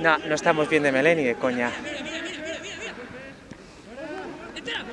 No, no estamos bien de Meleni, de coña.